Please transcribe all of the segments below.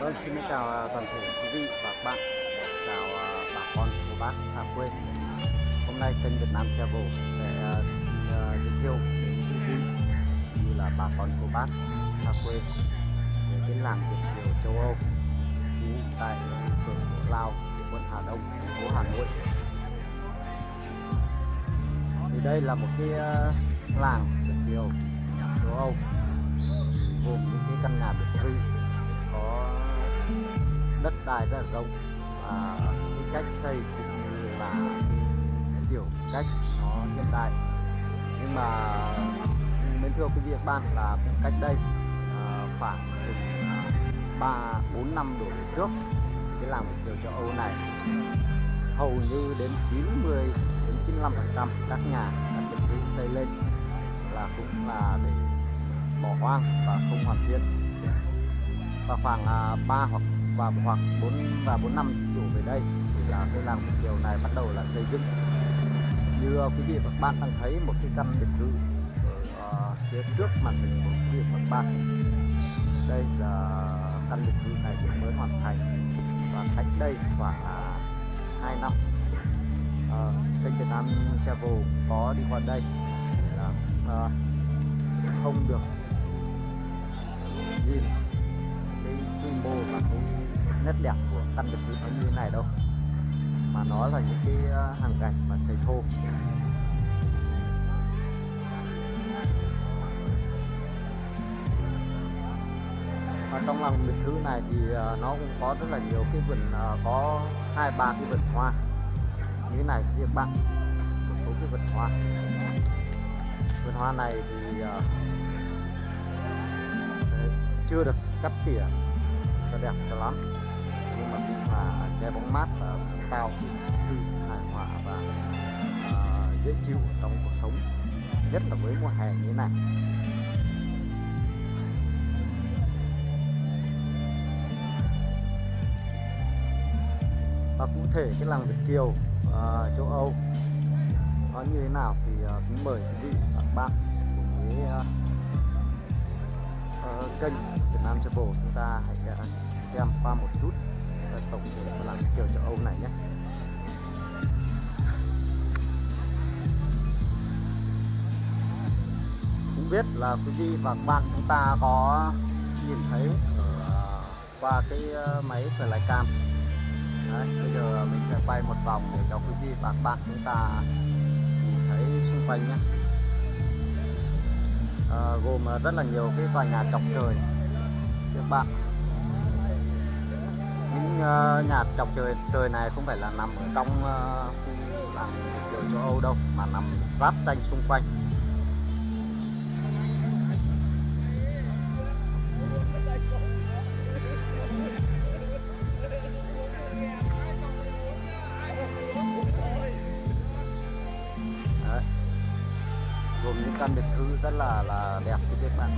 Vâng, xin chào à, toàn thể quý vị và các bạn. Chào à, bà con cô bác xa quê. Hôm nay kênh Việt Nam Travel sẽ à, giới thiệu đến quý vị như là bà con cô bác xa quê về cái làng Việt Kiều châu Âu tại phường Cổ Lao, quận Hà Đông, thành phố Hà Nội. Thì đây là một cái làng Việt Kiều châu Âu gồm những cái căn nhà biệt thự có đất đai rất là rộng và cái cách xây cũng như là cái kiểu cách nó hiện đại. Nhưng mà mến thưa quý vị các bạn là cách đây à, khoảng chừng à, ba bốn năm đổ về trước cái làng Việt kiều châu Âu này hầu như đến 90 đến 95 phần trăm các nhà các biệt thự xây lên là cũng là để bỏ hoang và không hoàn thiện và khoảng à, 3 hoặc và hoặc 4 và 4 năm đổ về đây thì là cái làng Việt Kiều này bắt đầu là xây dựng. Như uh, quý vị và các bạn đang thấy một cái căn biệt thự ở uh, phía trước màn hình của quý vị và các bạn. Đây là căn biệt thự này vừa mới hoàn thành và cách đây khoảng à, uh, 2 năm à, uh, kênh Việt Nam Travel có đi qua đây là uh, không được nhìn nét đẹp của căn biệt thự nó như thế này đâu, mà nó là những cái ờ, hàng gạch mà xây thô. Và trong lòng biệt thự này thì ờ, nó cũng có rất là nhiều cái vườn ờ, có hai, ba cái vườn hoa. Như thế này các bạn, một số cái vườn hoa. Vườn hoa này thì chưa được cắt tỉa cho đẹp cho lắm là bóng mát và tạo thư hài hòa và uh, dễ chịu trong cuộc sống nhất là với mùa hè như thế này. Và cụ thể cái làng Việt Kiều uh, châu Âu nó như thế nào thì ờ, uh, cũng mời quý vị và các bạn cùng với uh, uh, kênh Việt Nam Travel chúng ta hãy uh, xem qua một chút là tổng thể của làng kiểu châu Âu này nhé. Không biết là quý vị và các bạn chúng ta có nhìn thấy ở à, qua cái à, máy flycam Đấy, bây giờ mình sẽ quay một vòng để cho quý vị và các bạn chúng ta nhìn thấy xung quanh nhé. À, gồm à, rất là nhiều cái tòa nhà chọc trời. Các bạn Ờ, nhà chọc trời trời này không phải là nằm ở trong ờ, khu làng kiểu châu Âu đâu, mà nằm ráp xanh xung quanh Đấy. gồm những căn biệt thự rất là là đẹp như các bạn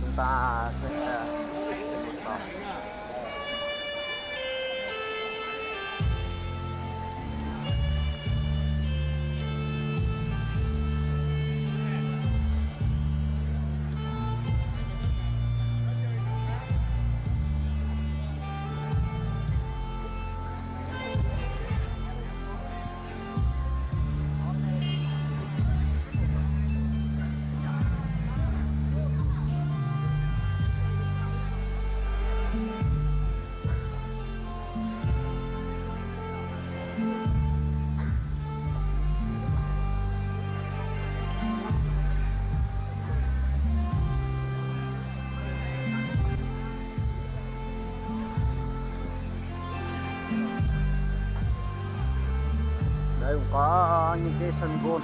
chúng ta có những cái sân gôn.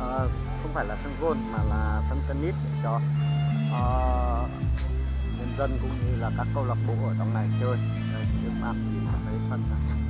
À, không phải là sân gôn mà là sân tennis để cho à, nhân dân cũng như là các câu lạc bộ ở trong này chơi. Được trước thì nhìn thấy sân này.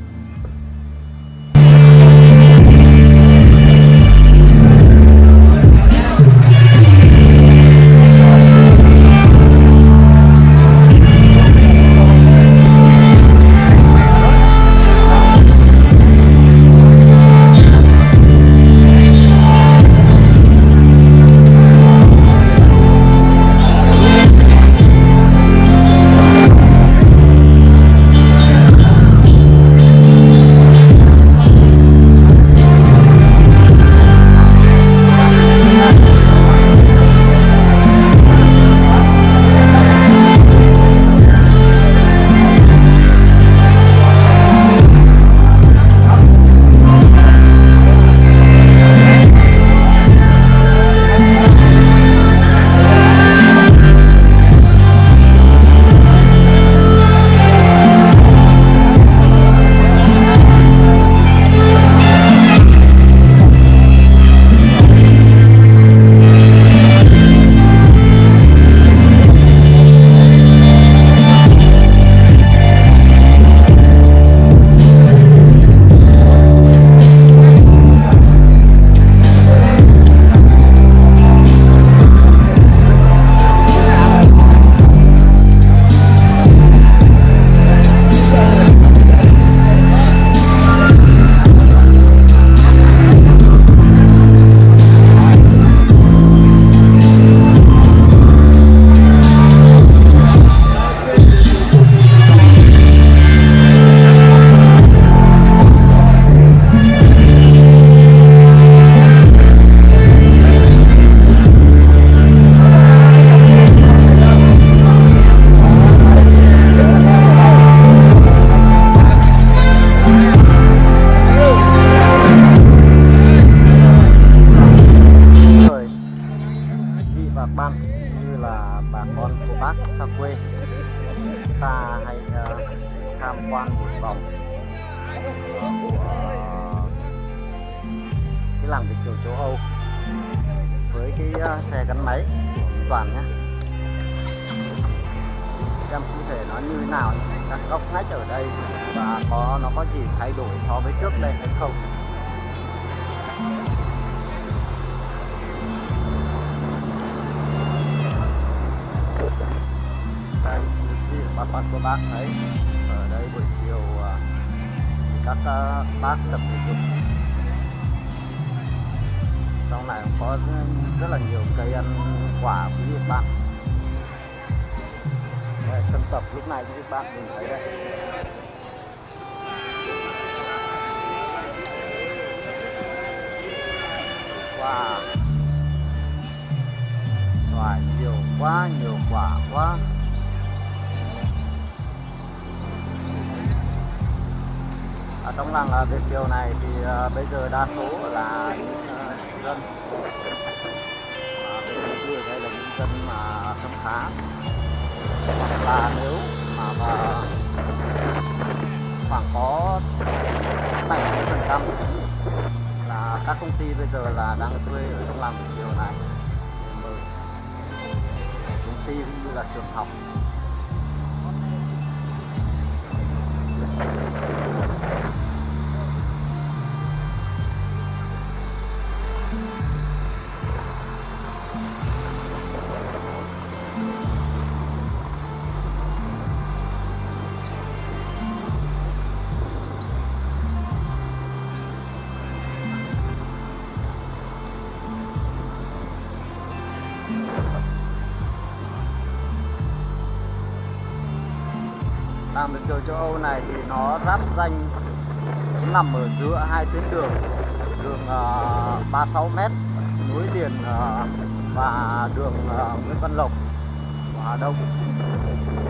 Vị và ban như là bà con cô bác xa quê. Ta hãy uh, ờ, tham quan một vòng của cái làng Việt kiều châu Âu với cái uh, xe gắn máy của Toàn nhé xem cụ thể nó như thế nào các góc ngách ở đây và có nó có gì thay đổi so với trước đây hay không? Quan của bác thấy ở đây buổi chiều à, các à, bác tập thể dục. Trong này cũng có rất là nhiều cây ăn quả quý vị bạn. Đây, sân tập lúc này quý vị bạn nhìn thấy đây. Wow. Xoài nhiều quá nhiều quả quá. Ờ, ở trong làng Việt Kiều này thì ờ, bây giờ đa số là những ờ, dân cư ở đây là những dân mà khấm khá. Hoặc là nếu mà khoảng có 70 phần trăm là các công ty bây giờ là đang thuê ở trong làng Việt Kiều này để công ty cũng như là trường học châu Âu này thì nó giáp danh nó nằm ở giữa hai tuyến đường đường uh, 36m núi liền uh, và đường uh, Nguyễn Văn Lộc của Hà Đông.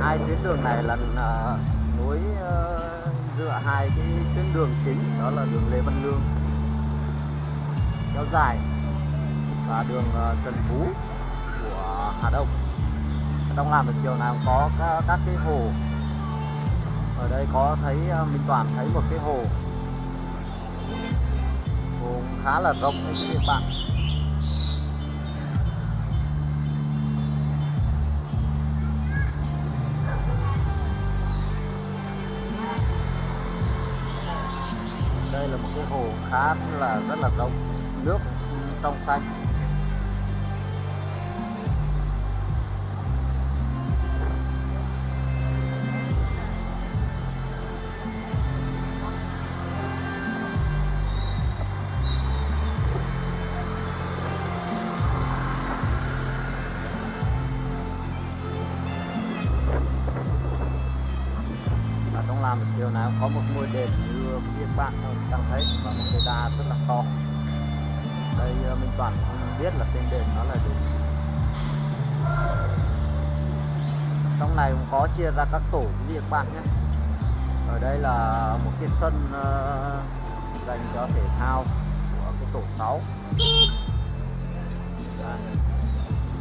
Hai tuyến đường này là uh, nối uh, giữa hai cái tuyến đường chính đó là đường Lê Văn Lương kéo dài và đường uh, Trần Phú của Hà Đông. Trong làm được chiều này cũng có các, các cái hồ ở đây có thấy à, Minh Toàn thấy một cái hồ. Khá là rộng đấy các bạn. Đây là một cái hồ khá là, rất là rộng, nước trong xanh. Có một ngôi đền như quý vị bạn đang thấy, và một cây đa rất là to. Đây ờ, mình Minh Toàn không biết là tên đền nó là đền gì. trong này cũng có chia ra các tổ, quý vị bạn nhé. Ở đây là một cái sân ờ, dành cho thể thao của cái tổ 6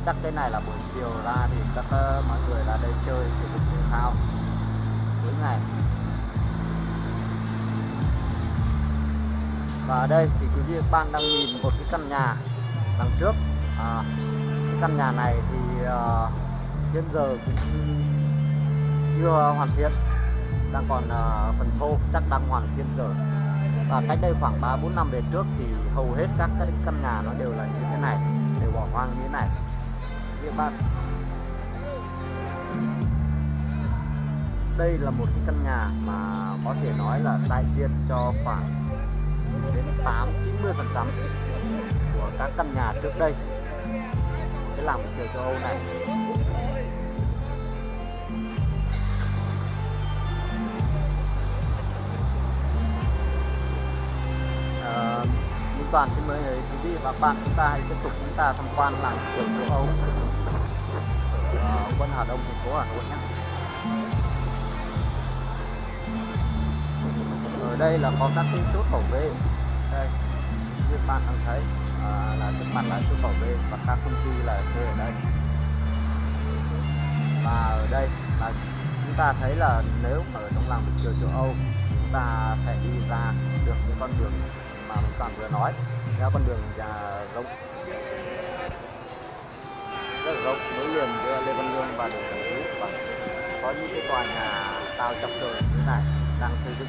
chắc cái này là buổi chiều ra thì các ờ, mọi người ra đây chơi thể dục thể thao. Cuối ngày. Và ở đây thì quý vị các bạn đang nhìn một cái căn nhà đằng trước. À, cái căn nhà này thì uh, hiện giờ cũng chưa hoàn thiện đang còn uh, phần thô chắc đang hoàn thiện giờ. và cách đây khoảng 3 4 năm về trước thì hầu hết các cái căn nhà nó đều là như thế này đều bỏ hoang như thế này. Quý vị các bạn. Đây là một cái căn nhà mà có thể nói là đại diện cho khoảng đến 8 90 phần trăm của các căn nhà trước đây. Cái làng kiểu châu Âu này. À, Minh Toàn xin mời quý vị và các bạn chúng ta hãy tiếp tục chúng ta tham quan làng kiểu châu Âu ở quận Hà Đông thành phố Hà Nội nhé. Ở đây là có các cái chốt bảo vệ như bạn đang thấy. À, là trước mặt là chốt bảo vệ và các công ty là thuê ở đây. Và ở đây là chúng ta thấy là nếu mà ở trong làng Việt Kiều châu Âu chúng ta phải đi ra được những con đường mà mình toàn vừa nói. Theo con đường nhà rộng rất là rộng nối liền giữa Lê Văn Lương và đường Trần Phú. Và có những cái tòa nhà cao chọc trời như thế này đang xây dựng.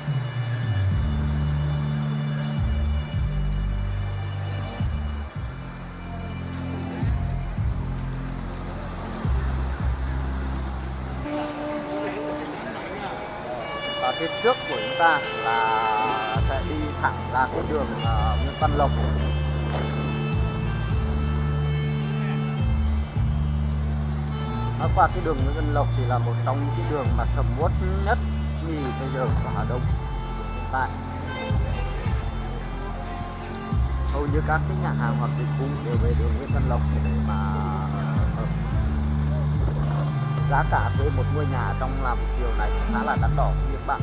Ta là sẽ đi thẳng ra cái đường ờ, Nguyễn Văn Lộc. Nói qua cái đường Nguyễn Văn Lộc thì là một trong những cái đường mà sầm uất nhất nhì bây giờ của Hà Đông hiện tại. Hầu như các cái nhà hàng hoặc dịch vụ đều về đường Nguyễn Văn Lộc để mà ờ, giá cả thuê một ngôi nhà trong làm chiều này khá là đắt đỏ quý bạn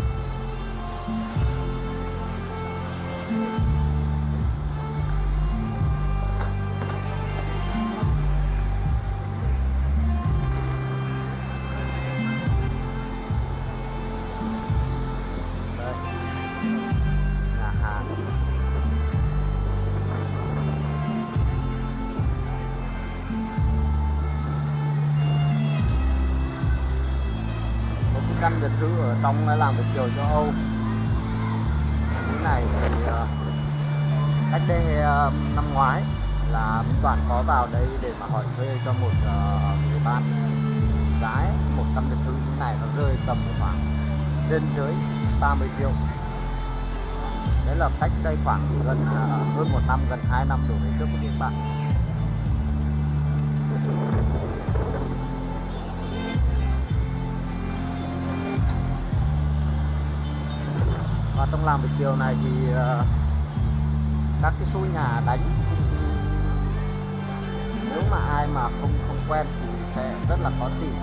căn biệt thự ở trong làm việc chiều cho Âu. Năm ngoái là Minh Toàn có vào đây để mà hỏi thuê cho một ờ, người bạn giá một căn biệt thự như này nó rơi tầm khoảng trên dưới 30 triệu. Đấy là cách đây khoảng gần uh, hơn một năm gần 2 năm đổ về trước của các bạn và trong làm việc chiều này thì uh, các cái số nhà đánh. Nếu mà ai mà không không quen thì sẽ rất là khó tìm.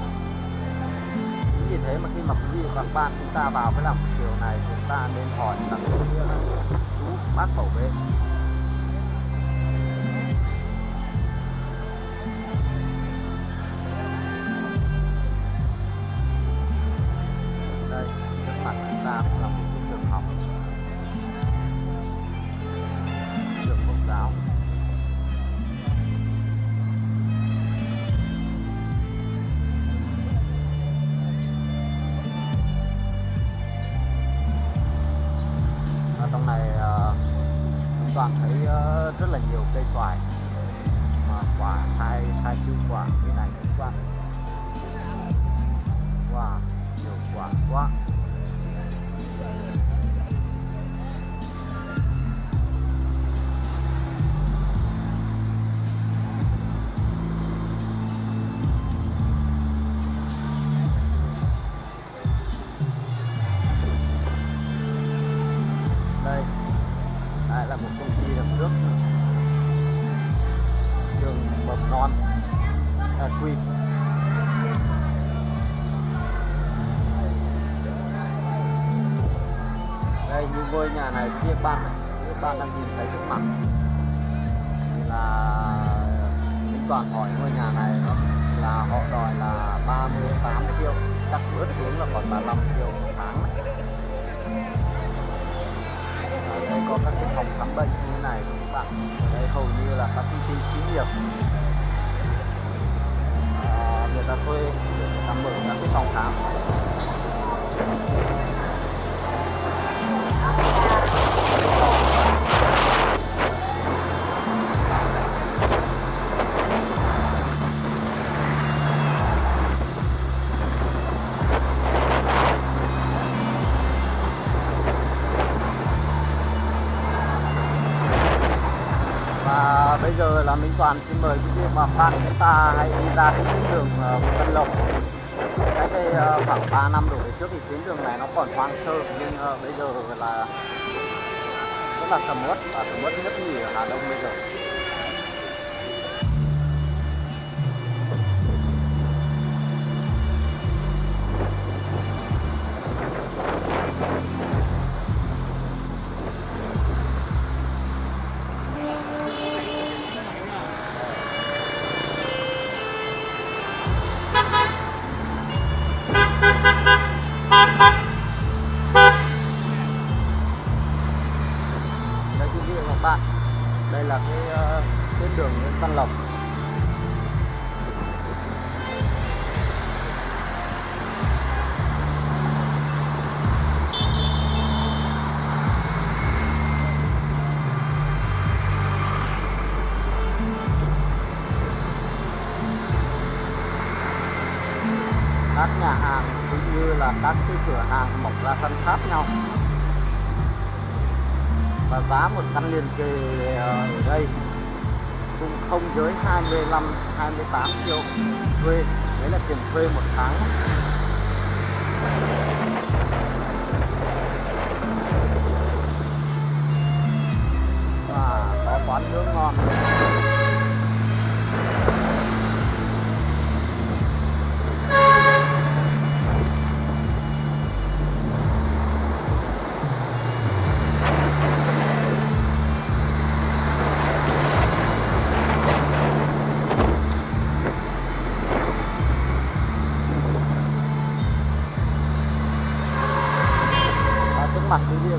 Chính vì thế mà khi mà quý vị và các bạn chúng ta vào cái làm điều này, chúng ta nên hỏi là, chú bác bảo vệ cây xoài. Ngôi nhà này kia bạn này bạn đang nhìn thấy trước mặt. Thì là tính toàn hỏi ngôi nhà này nó là họ đòi là 38 triệu chắc bớt xuống là còn 35 triệu một tháng. Này. Ở đây có các cái phòng khám bệnh như thế này các bạn ở đây hầu như là các công ty xí nghiệp. À, người ta thuê để người ta mở các cái phòng khám. Bạn chúng ta hãy đi ra cái tuyến đường ờ, Vân Lộc. Cách đây ờ, khoảng 3 năm đổ về trước thì tuyến đường này nó còn hoang sơ, nhưng ờ, bây giờ là rất là sầm uất, và sầm uất nhất nhì ở Hà Đông bây giờ. Và giá một căn liền kề ờ, ở đây cũng không dưới 25 28 triệu thuê. Đấy là tiền thuê một tháng. Và có quán nước ngon.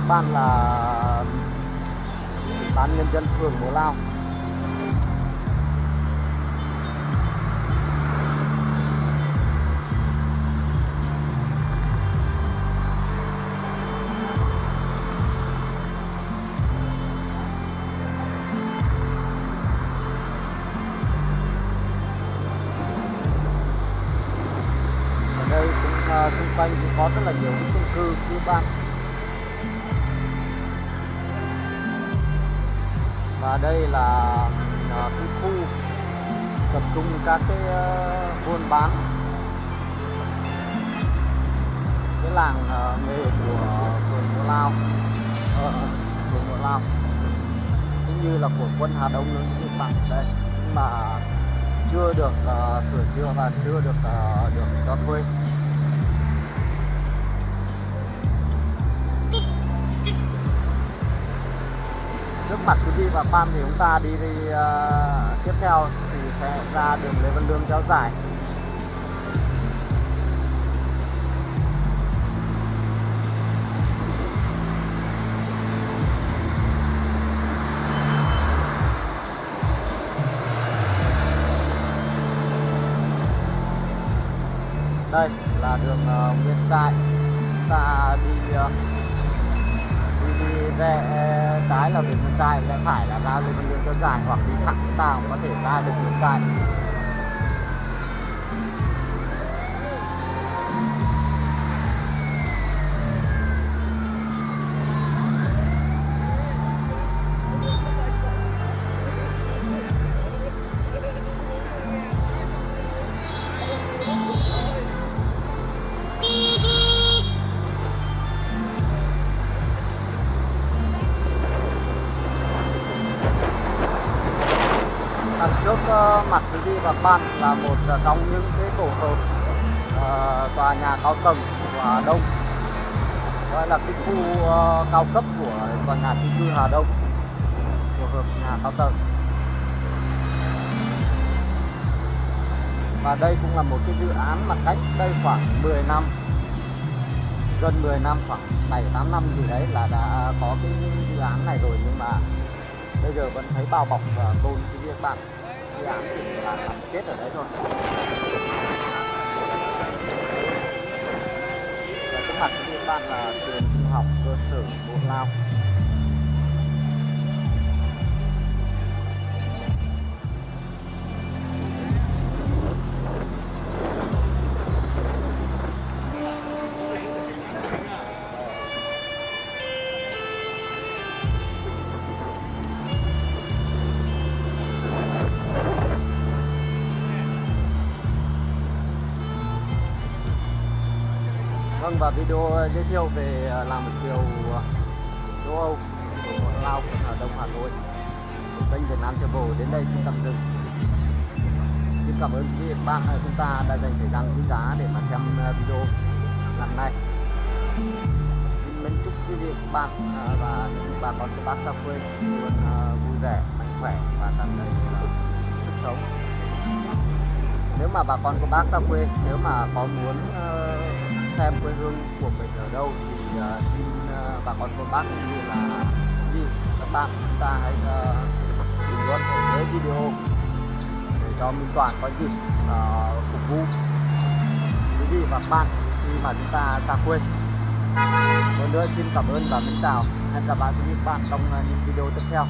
Bạn là ban nhân dân phường Bố Lao. Và đây là à, cái khu tập trung các cái ờ, buôn bán. Cái làng ờ, nghề của phường Mộ Lao. Ờ, phường Mộ Lao. Cũng như là của quân Hà Đông nữa cái bạn đây nhưng mà chưa được ờ, sửa chữa và chưa được được cho thuê. Trước mặt quý vị và fan thì chúng ta đi, đi uh, tiếp theo thì sẽ ra đường Lê Văn Lương kéo dài. Đây là đường uh, Nguyễn Đại. Ta đi uh, đi về rẽ trái là về Mường Cài rẽ phải là ra lên đường Trơn Dài hoặc đi thẳng chúng ta cũng có thể ra được Mường Cài cư Hà Đông tổ hợp nhà cao tầng. Và đây cũng là một cái dự án mà cách đây khoảng 10 năm, gần 10 năm, khoảng 7 8 năm gì đấy là đã có cái dự án này rồi. Nhưng mà bây giờ vẫn thấy bao bọc và tôn cái việc bạn. Dự án chỉ là làm chết ở đấy thôi. Và trước mặt cái các bạn là trường trung học cơ sở Bộ Lao. Vâng và video ờ, giới thiệu về làm làng Kiều ờ, châu Âu, của Lao ở Hà Đông Hà Nội. Của kênh Việt Nam Travel đến đây xin tạm dừng. Xin cảm ơn quý vị và bạn chúng ta đã dành thời gian quý giá để mà xem video lần này. Xin mến chúc quý vị và bạn và những bà con các bác xa quê luôn vui vẻ, mạnh khỏe và tràn đầy sức sống. Nếu mà bà con của bác xa quê, nếu mà có muốn xem quê hương của mình ở đâu thì uh, xin uh, bà con cô bác cũng như là gì các bạn chúng ta hãy ờ, bình luận ở dưới video để cho Minh Toàn có dịp uh, phục vụ. Quý vị và các bạn khi mà chúng ta xa quê một nữa xin cảm ơn và mến chào hẹn gặp lại quý vị bạn trong những video tiếp theo.